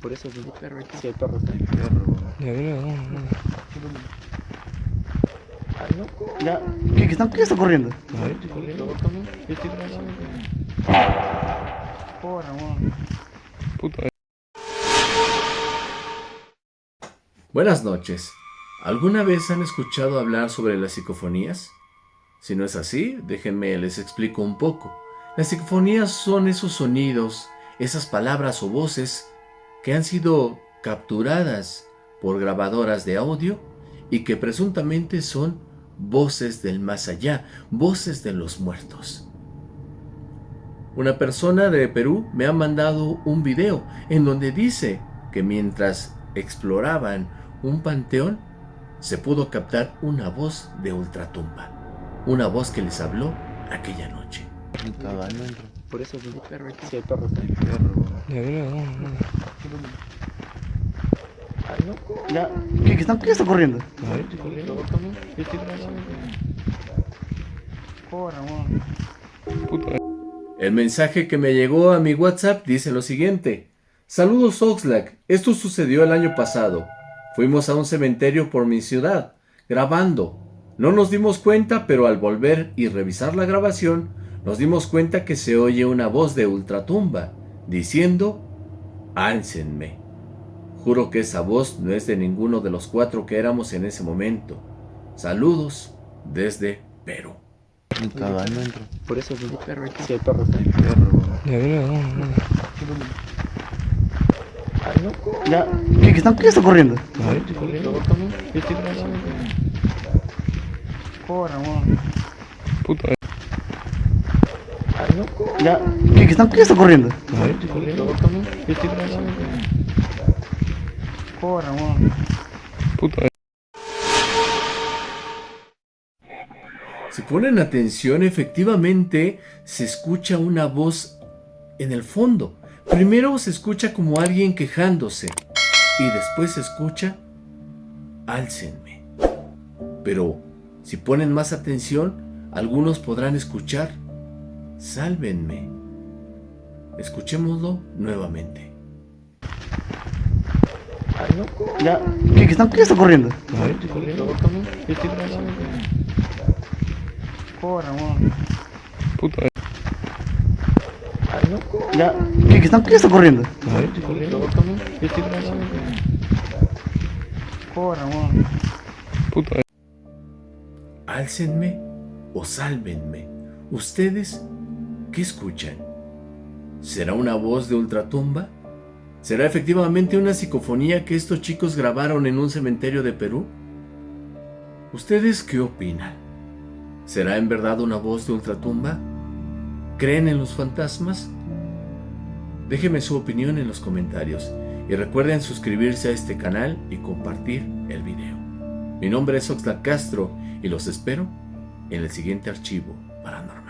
Por eso sí. perro aquí. Sí, el perro está ahí. Perro. Ya, no, no. Ya, ¿qué, qué están, qué está corriendo? A ver, Porra, mano. puta. Buenas noches. ¿Alguna vez han escuchado hablar sobre las psicofonías? Si no es así, déjenme les explico un poco. Las psicofonías son esos sonidos, esas palabras o voces que han sido capturadas por grabadoras de audio y que presuntamente son voces del más allá, voces de los muertos. Una persona de Perú me ha mandado un video en donde dice que mientras exploraban un panteón, se pudo captar una voz de ultratumba, una voz que les habló aquella noche. Por eso sí. perro aquí. Sí, el perro está ahí. Perro. Ya, no, ¿qué, qué están, qué está corriendo? A ver, Porra, mano. puta. El mensaje que me llegó a mi WhatsApp dice lo siguiente. Saludos Oxlack, esto sucedió el año pasado. Fuimos a un cementerio por mi ciudad, grabando. No nos dimos cuenta, pero al volver y revisar la grabación, nos dimos cuenta que se oye una voz de ultratumba, diciendo, álcenme. Juro que esa voz no es de ninguno de los cuatro que éramos en ese momento. Saludos desde Perú. Por eso sí. perro aquí. Sí, el perro. Perro. No. Ya, ¿qué, qué están, qué está corriendo? A ver, Porra, Ya, ¿qué, qué están, qué está corriendo? A ver, puta. Si ponen atención, efectivamente se escucha una voz en el fondo. Primero se escucha como alguien quejándose y después se escucha álcenme. Pero si ponen más atención, algunos podrán escuchar sálvenme. Escuchémoslo nuevamente. Ya, ¿qué, qué están, qué está corriendo? Puta. Ya, ¿qué, qué están, qué está corriendo? Puta. Álcenme o sálvenme. ¿Ustedes qué escuchan? ¿Será una voz de ultratumba? ¿Será efectivamente una psicofonía que estos chicos grabaron en un cementerio de Perú? ¿Ustedes qué opinan? ¿Será en verdad una voz de ultratumba? ¿Creen en los fantasmas? Déjenme su opinión en los comentarios y recuerden suscribirse a este canal y compartir el video. Mi nombre es Oxlack Castro y los espero en el siguiente archivo paranormal.